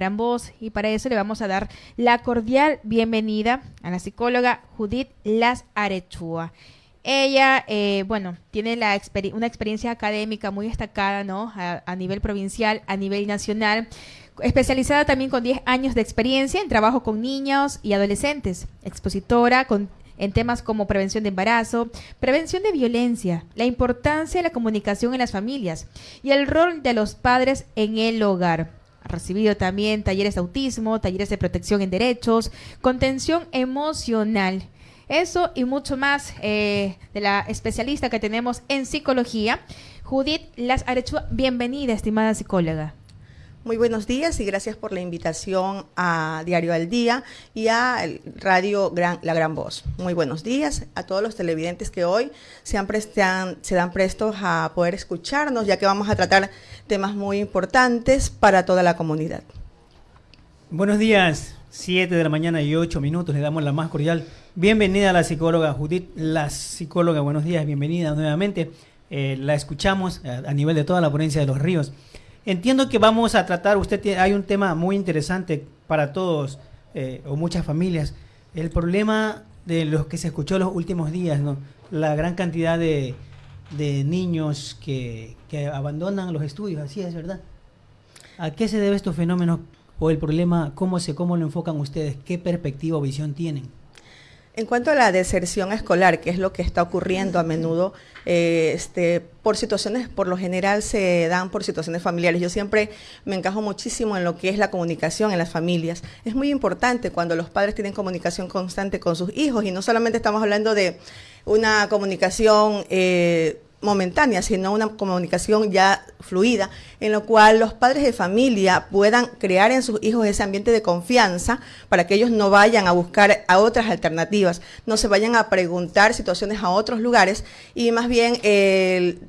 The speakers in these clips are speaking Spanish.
gran voz y para eso le vamos a dar la cordial bienvenida a la psicóloga Judith Las Arechua. Ella, eh, bueno, tiene una experiencia académica muy destacada, ¿no? A, nivel provincial, a nivel nacional, especializada también con 10 años de experiencia en trabajo con niños y adolescentes, expositora en temas como prevención de embarazo, prevención de violencia, la importancia de la comunicación en las familias y el rol de los padres en el hogar. Ha recibido también talleres de autismo, talleres de protección en derechos, contención emocional. Eso y mucho más eh, de la especialista que tenemos en psicología, Judith Las Arechua. Bienvenida, estimada psicóloga. Muy buenos días y gracias por la invitación a Diario al Día y a Radio Gran, La Gran Voz. Muy buenos días a todos los televidentes que hoy se, han dan prestos a poder escucharnos, ya que vamos a tratar temas muy importantes para toda la comunidad. Buenos días, 7 de la mañana y 8 minutos. Le damos la más cordial bienvenida a la psicóloga Judith, la psicóloga. Buenos días, bienvenida nuevamente. Eh, la escuchamos a, a nivel de toda la ponencia de los ríos. Entiendo que vamos a tratar, usted tiene, hay un tema muy interesante para todos eh, o muchas familias, el problema de los que se escuchó los últimos días, ¿no? La gran cantidad de, niños que, que, abandonan los estudios, así es, ¿verdad? ¿A qué se debe estos fenómenos o el problema, cómo, se, cómo lo enfocan ustedes? ¿Qué perspectiva o visión tienen? En cuanto a la deserción escolar, que es lo que está ocurriendo a menudo, eh, este, por situaciones, por lo general se dan por situaciones familiares. Yo siempre me encajo muchísimo en lo que es la comunicación en las familias. Es muy importante cuando los padres tienen comunicación constante con sus hijos y no solamente estamos hablando de una comunicación eh, momentánea, sino una comunicación ya fluida, en lo cual los padres de familia puedan crear en sus hijos ese ambiente de confianza para que ellos no vayan a buscar a otras alternativas, no se vayan a preguntar situaciones a otros lugares y más bien el,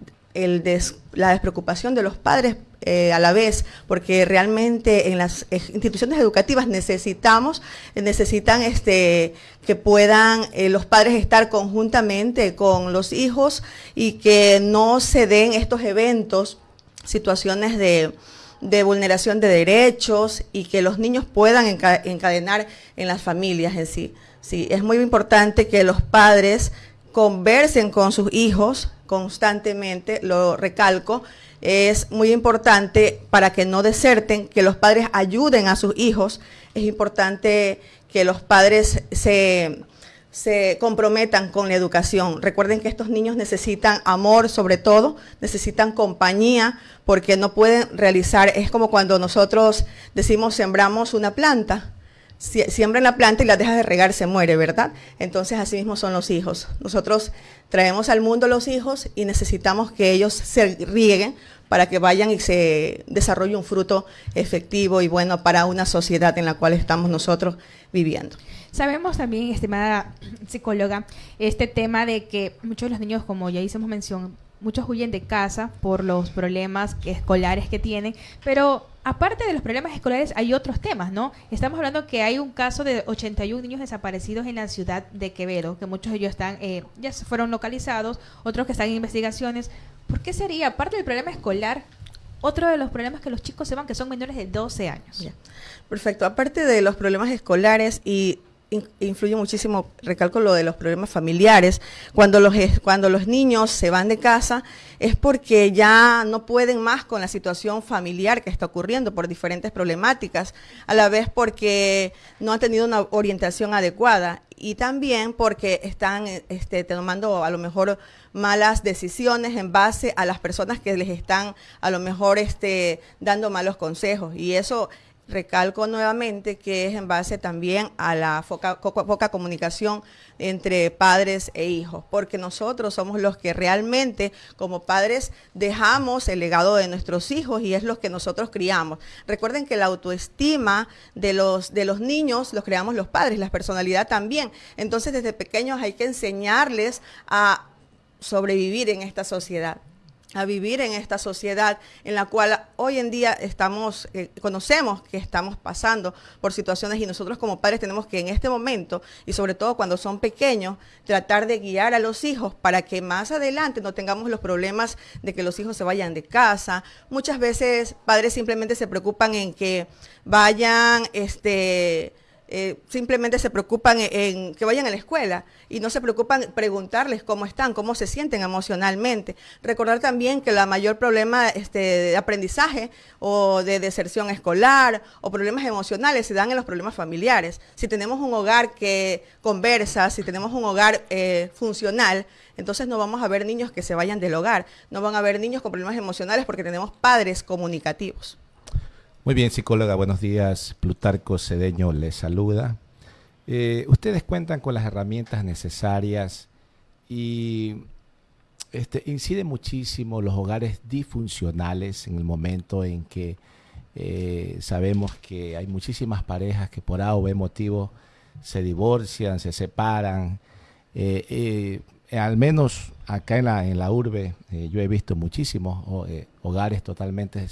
la despreocupación de los padres eh, a la vez, porque realmente en las instituciones educativas necesitamos, necesitan este, que puedan eh, los padres estar conjuntamente con los hijos y que no se den estos eventos, situaciones de, de vulneración de derechos y que los niños puedan encadenar en las familias en sí. Sí, es muy importante que los padres conversen con sus hijos constantemente, lo recalco, es muy importante para que no deserten, que los padres ayuden a sus hijos. Es importante que los padres se, se comprometan con la educación. Recuerden que estos niños necesitan amor sobre todo, necesitan compañía, porque no pueden realizar, es como cuando nosotros decimos sembramos una planta siembran la planta y la dejas de regar, se muere, ¿verdad? Entonces así mismo son los hijos. Nosotros traemos al mundo los hijos y necesitamos que ellos se rieguen para que vayan y se desarrolle un fruto efectivo y bueno para una sociedad en la cual estamos nosotros viviendo. Sabemos también, estimada psicóloga, este tema de que muchos de los niños, como ya hicimos mención, muchos huyen de casa por los problemas escolares que tienen, pero aparte de los problemas escolares hay otros temas, ¿no? Estamos hablando que hay un caso de 81 niños desaparecidos en la ciudad de Quevedo, que muchos de ellos están, eh, ya fueron localizados, otros que están en investigaciones. ¿Por qué sería, aparte del problema escolar, otro de los problemas que los chicos se van, que son menores de 12 años? Perfecto. Aparte de los problemas escolares y influye muchísimo, recalco lo de los problemas familiares. Cuando los, cuando los niños se van de casa es porque ya no pueden más con la situación familiar que está ocurriendo por diferentes problemáticas, a la vez porque no han tenido una orientación adecuada y también porque están este, tomando a lo mejor malas decisiones en base a las personas que les están a lo mejor este, dando malos consejos. Y eso recalco nuevamente que es en base también a la poca, comunicación entre padres e hijos, porque nosotros somos los que realmente como padres dejamos el legado de nuestros hijos y es los que nosotros criamos. Recuerden que la autoestima de los, de los niños los creamos los padres, la personalidad también. Entonces desde pequeños hay que enseñarles a sobrevivir en esta sociedad a vivir en esta sociedad en la cual hoy en día estamos, eh, conocemos que estamos pasando por situaciones y nosotros como padres tenemos que en este momento, y sobre todo cuando son pequeños, tratar de guiar a los hijos para que más adelante no tengamos los problemas de que los hijos se vayan de casa. Muchas veces padres simplemente se preocupan en que vayan, este, eh, simplemente se preocupan en, que vayan a la escuela y no se preocupan preguntarles cómo están, cómo se sienten emocionalmente. Recordar también que la mayor problema este, de aprendizaje o de deserción escolar o problemas emocionales se dan en los problemas familiares. Si tenemos un hogar que conversa, si tenemos un hogar eh, funcional, entonces no vamos a ver niños que se vayan del hogar, no van a haber niños con problemas emocionales porque tenemos padres comunicativos. Muy bien, psicóloga, buenos días. Plutarco Cedeño les saluda. Eh, ustedes cuentan con las herramientas necesarias y este, incide muchísimo los hogares disfuncionales en el momento en que eh, sabemos que hay muchísimas parejas que por A o B motivo se divorcian, se separan. Eh, al menos acá en la, en la urbe yo he visto muchísimos hogares totalmente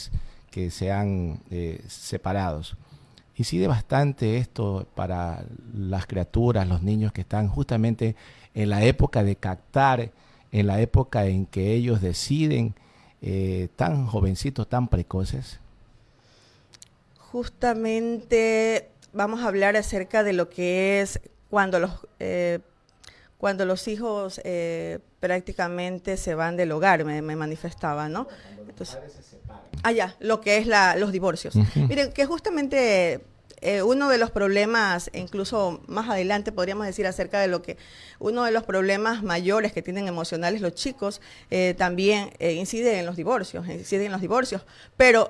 que sean eh, separados. Incide bastante esto para las criaturas, los niños que están justamente en la época de captar, en la época en que ellos deciden, eh, tan jovencitos, tan precoces. Justamente vamos a hablar acerca de lo que es cuando los eh, cuando los hijos prácticamente se van del hogar, me, manifestaba, ¿no? Entonces, Ah, ya, lo que es la, los divorcios. Miren, que justamente eh, uno de los problemas, incluso más adelante podríamos decir acerca de lo que uno de los problemas mayores que tienen emocionales los chicos eh, también eh, incide en los divorcios, incide en los divorcios, pero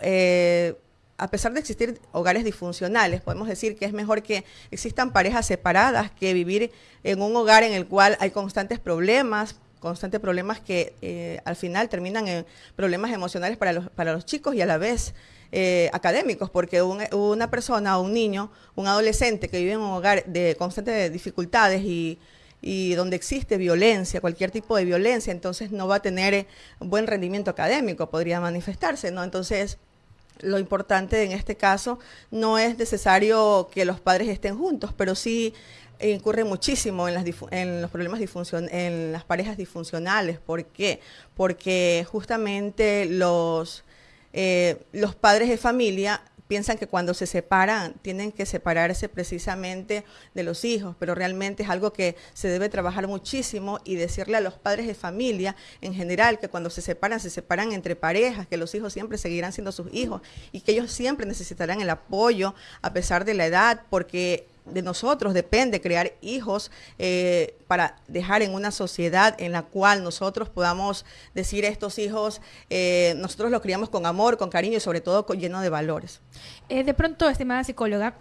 a pesar de existir hogares disfuncionales, podemos decir que es mejor que existan parejas separadas que vivir en un hogar en el cual hay constantes problemas, constantes problemas que eh, al final terminan en problemas emocionales para los, para los chicos y a la vez eh, académicos, porque una persona o un niño, un adolescente que vive en un hogar de constantes dificultades y, y donde existe violencia, cualquier tipo de violencia, entonces no va a tener un buen rendimiento académico, podría manifestarse, ¿no? Entonces, lo importante en este caso no es necesario que los padres estén juntos, pero sí incurre muchísimo en, las en los problemas en las parejas disfuncionales. ¿Por qué? Porque justamente los, eh, los padres de familia piensan que cuando se separan tienen que separarse precisamente de los hijos, pero realmente es algo que se debe trabajar muchísimo y decirle a los padres de familia en general que cuando se separan, se separan entre parejas, que los hijos siempre seguirán siendo sus hijos y que ellos siempre necesitarán el apoyo a pesar de la edad, porque de nosotros depende crear hijos eh, para dejar en una sociedad en la cual nosotros podamos decir estos hijos, eh, nosotros los criamos con amor, con cariño y sobre todo con, lleno de valores. Eh, de pronto, estimada psicóloga,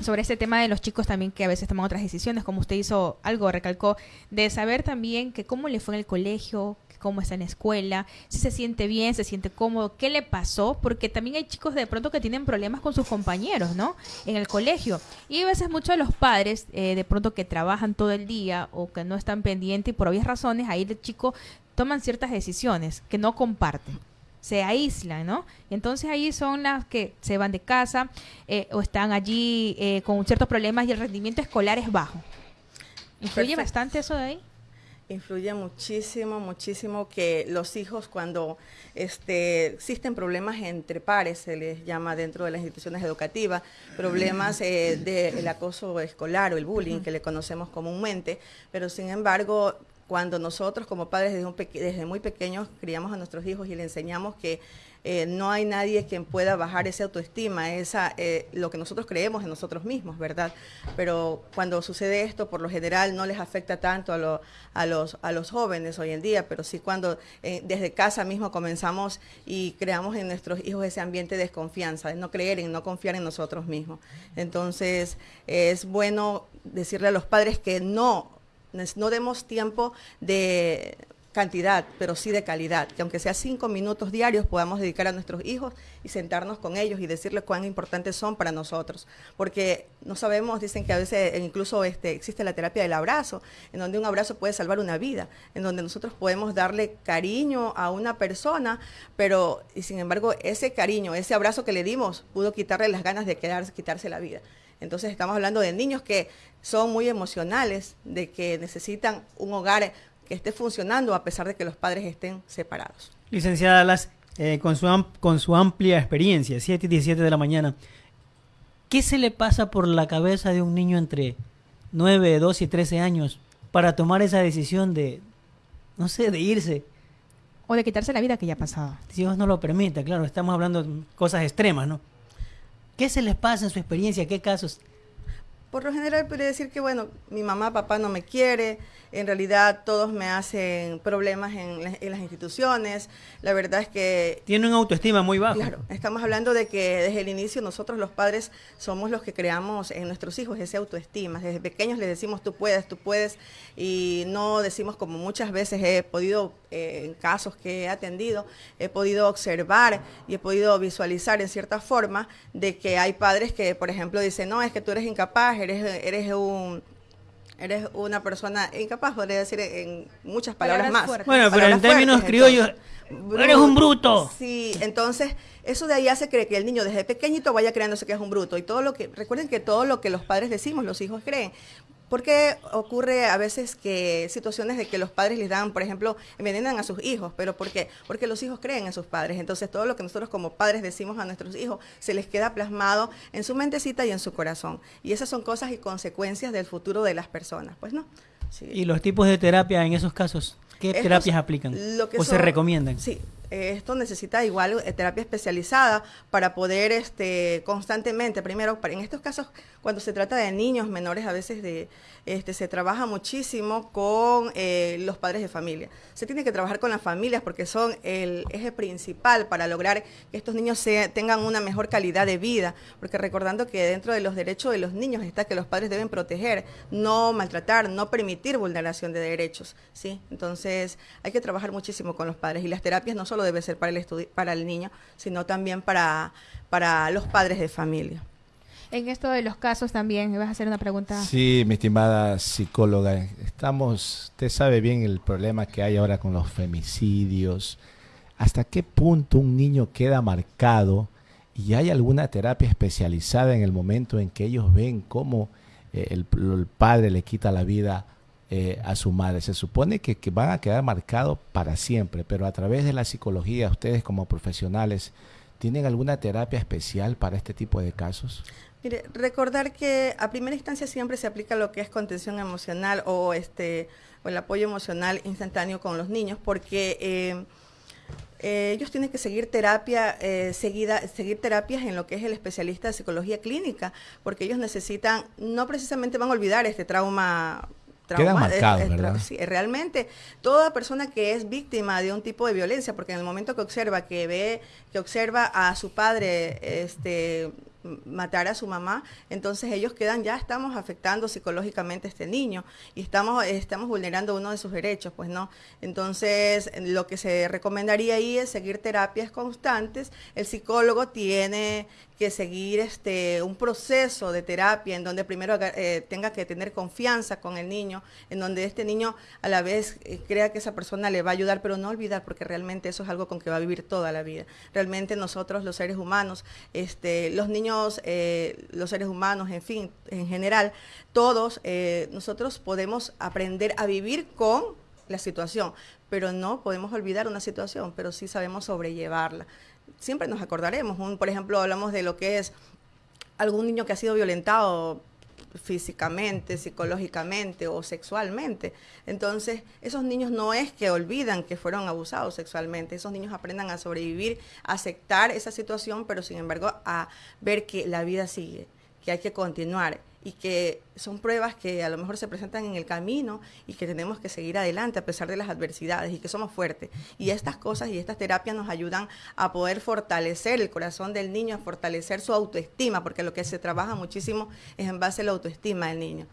sobre este tema de los chicos también que a veces toman otras decisiones, como usted hizo algo, recalcó, de saber también que cómo le fue en el colegio, cómo está en la escuela, si se siente bien, se siente cómodo, qué le pasó, porque también hay chicos de pronto que tienen problemas con sus compañeros, ¿no? En el colegio. Y a veces muchos de los padres, eh, de pronto que trabajan todo el día o que no están pendientes y por obvias razones, ahí el chico toman ciertas decisiones que no comparten se aíslan, ¿no? Entonces ahí son las que se van de casa eh, o están allí eh, con ciertos problemas y el rendimiento escolar es bajo. ¿Influye bastante eso de ahí? Influye muchísimo, muchísimo que los hijos cuando este, existen problemas entre pares, se les llama dentro de las instituciones educativas, problemas eh, del acoso escolar o el bullying que le conocemos comúnmente, pero sin embargo cuando nosotros como padres desde, desde muy pequeños criamos a nuestros hijos y le enseñamos que eh, no hay nadie quien pueda bajar esa autoestima, esa, eh, lo que nosotros creemos en nosotros mismos, ¿verdad? Pero cuando sucede esto, por lo general no les afecta tanto a, a, los, a los jóvenes hoy en día, pero sí cuando eh, desde casa mismo comenzamos y creamos en nuestros hijos ese ambiente de desconfianza, de no creer en, no confiar en nosotros mismos. Entonces, es bueno decirle a los padres que no, no demos tiempo de cantidad, pero sí de calidad, que aunque sea cinco minutos diarios podamos dedicar a nuestros hijos y sentarnos con ellos y decirles cuán importantes son para nosotros, porque no sabemos, dicen que a veces incluso este, existe la terapia del abrazo, en donde un abrazo puede salvar una vida, en donde nosotros podemos darle cariño a una persona, pero y sin embargo ese cariño, ese abrazo que le dimos pudo quitarle las ganas de quedarse, quitarse la vida. Entonces estamos hablando de niños que son muy emocionales, de que necesitan un hogar que esté funcionando a pesar de que los padres estén separados. Licenciada Las, eh, con, su con su amplia experiencia, 7 y 17 de la mañana, ¿qué se le pasa por la cabeza de un niño entre 9, 12 y 13 años para tomar esa decisión de, no sé, de irse? O de quitarse la vida que ya ha pasado. Si Dios no lo permite, claro, estamos hablando de cosas extremas, ¿no? ¿Qué se les pasa en su experiencia? ¿Qué casos? Por lo general puede decir que, bueno, mi mamá, papá no me quiere, en realidad todos me hacen problemas en, las instituciones. La verdad es que... Tiene una autoestima muy baja. Claro, estamos hablando de que desde el inicio nosotros los padres somos los que creamos en nuestros hijos esa autoestima. Desde pequeños les decimos tú puedes, tú puedes y no decimos como muchas veces he podido, eh, en casos que he atendido, he podido observar y he podido visualizar en cierta forma de que hay padres que, por ejemplo, dicen, no, es que tú eres incapaz, eres, eres un Eres una persona incapaz, podría decir en muchas palabras, más. Bueno, pero en términos criollos, eres un bruto. Sí, entonces eso de ahí hace que, que el niño desde pequeñito vaya creándose que es un bruto. Y todo lo que, recuerden que todo lo que los padres decimos, los hijos creen. ¿Por qué ocurre a veces que situaciones de que los padres les dan, por ejemplo, envenenan a sus hijos? ¿Pero por qué? Porque los hijos creen en sus padres. Entonces todo lo que nosotros como padres decimos a nuestros hijos se les queda plasmado en su mentecita y en su corazón. Y esas son cosas y consecuencias del futuro de las personas, pues no. ¿Y los tipos de terapia en esos casos? ¿Qué terapias aplican? ¿O se recomiendan? Sí, esto necesita igual eh, terapia especializada para poder este, constantemente, primero, en estos casos, cuando se trata de niños menores, a veces de, este, se trabaja muchísimo con eh, los padres de familia. Se tiene que trabajar con las familias porque son el eje principal para lograr que estos niños tengan una mejor calidad de vida, porque recordando que dentro de los derechos de los niños está que los padres deben proteger, no maltratar, no permitir vulneración de derechos, ¿sí? Entonces, hay que trabajar muchísimo con los padres y las terapias no solo debe ser para el, para el niño, sino también para, para los padres de familia. En esto de los casos también, ¿me vas a hacer una pregunta? Sí, mi estimada psicóloga, estamos, usted sabe bien el problema que hay ahora con los femicidios. ¿Hasta qué punto un niño queda marcado y hay alguna terapia especializada en el momento en que ellos ven cómo eh, el, padre le quita la vida eh, a su madre. Se supone que, van a quedar marcados para siempre, pero a través de la psicología, ustedes como profesionales, ¿tienen alguna terapia especial para este tipo de casos? Mire, recordar que a primera instancia siempre se aplica lo que es contención emocional o este o el apoyo emocional instantáneo con los niños, porque eh, eh, ellos tienen que seguir terapia seguida, seguir terapias en lo que es el especialista de psicología clínica, porque ellos necesitan, no precisamente van a olvidar este trauma Queda marcado, ¿verdad? Sí, realmente toda persona que es víctima de un tipo de violencia, porque en el momento que observa, que ve, que observa a su padre, este matar a su mamá, entonces ellos quedan, ya estamos afectando psicológicamente a este niño y estamos, estamos vulnerando uno de sus derechos, pues no. Entonces, lo que se recomendaría ahí es seguir terapias constantes. El psicólogo tiene que seguir este un proceso de terapia en donde primero eh, tenga que tener confianza con el niño, en donde este niño a la vez eh, crea que esa persona le va a ayudar, pero no olvidar porque realmente eso es algo con que va a vivir toda la vida. Realmente nosotros los seres humanos, este los niños eh, los seres humanos, en fin, en general, todos eh, nosotros podemos aprender a vivir con la situación, pero no podemos olvidar una situación, pero sí sabemos sobrellevarla. Siempre nos acordaremos, un, por ejemplo, hablamos de lo que es algún niño que ha sido violentado físicamente, psicológicamente o sexualmente. Entonces, esos niños no es que olvidan que fueron abusados sexualmente, esos niños aprendan a sobrevivir, a aceptar esa situación, pero sin embargo a ver que la vida sigue, que hay que continuar y que son pruebas que a lo mejor se presentan en el camino y que tenemos que seguir adelante a pesar de las adversidades y que somos fuertes. Y estas cosas y estas terapias nos ayudan a poder fortalecer el corazón del niño, a fortalecer su autoestima, porque lo que se trabaja muchísimo es en base a la autoestima del niño.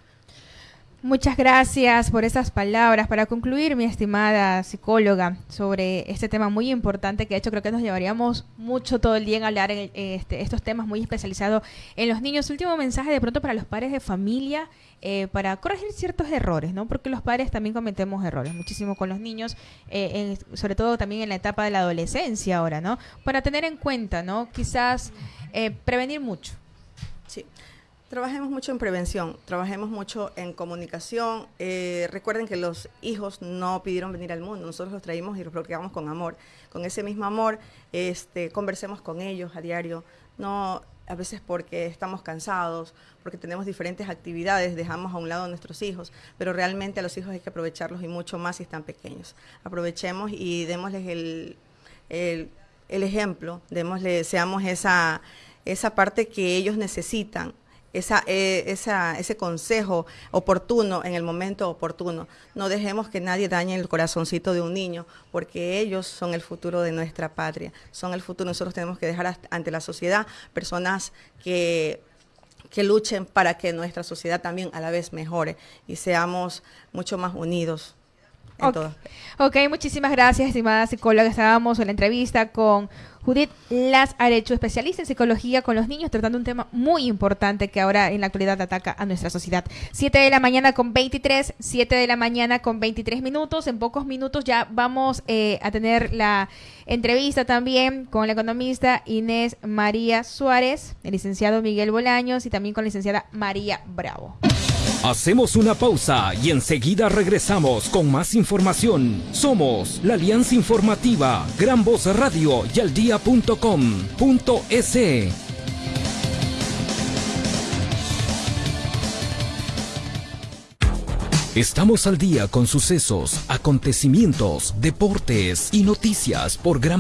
Muchas gracias por esas palabras. Para concluir, mi estimada psicóloga, sobre este tema muy importante que de hecho creo que nos llevaríamos mucho todo el día en hablar en este, estos temas muy especializados en los niños. Último mensaje de pronto para los padres de familia, eh, para corregir ciertos errores, ¿no? Porque los padres también cometemos errores muchísimo con los niños, eh, sobre todo también en la etapa de la adolescencia ahora, ¿no? Para tener en cuenta, ¿no? Quizás eh, prevenir mucho. Trabajemos mucho en prevención, trabajemos mucho en comunicación. Eh, recuerden que los hijos no pidieron venir al mundo, nosotros los traímos y los bloqueamos con amor. Con ese mismo amor, este, conversemos con ellos a diario. No, a veces porque estamos cansados, porque tenemos diferentes actividades, dejamos a un lado a nuestros hijos, pero realmente a los hijos hay que aprovecharlos y mucho más si están pequeños. Aprovechemos y démosles el ejemplo, démosle, seamos esa, esa parte que ellos necesitan esa, eh, esa, ese consejo oportuno en el momento oportuno. No dejemos que nadie dañe el corazoncito de un niño, porque ellos son el futuro de nuestra patria, son el futuro. Nosotros tenemos que dejar ante la sociedad personas que que luchen para que nuestra sociedad también a la vez mejore y seamos mucho más unidos. En okay. Todo. ok, muchísimas gracias, estimada psicóloga. Estábamos en la entrevista con Judith Las Arecho, especialista en psicología con los niños, tratando un tema muy importante que ahora en la actualidad ataca a nuestra sociedad. 7 de la mañana con 23, 7 de la mañana con 23 minutos. En pocos minutos ya vamos eh, a tener la entrevista también con la economista Inés María Suárez, el licenciado Miguel Bolaños y también con la licenciada María Bravo. Hacemos una pausa y enseguida regresamos con más información. Somos la Alianza Informativa, Gran Voz Radio y aldía.com.es. Estamos al día con sucesos, acontecimientos, deportes y noticias por Gran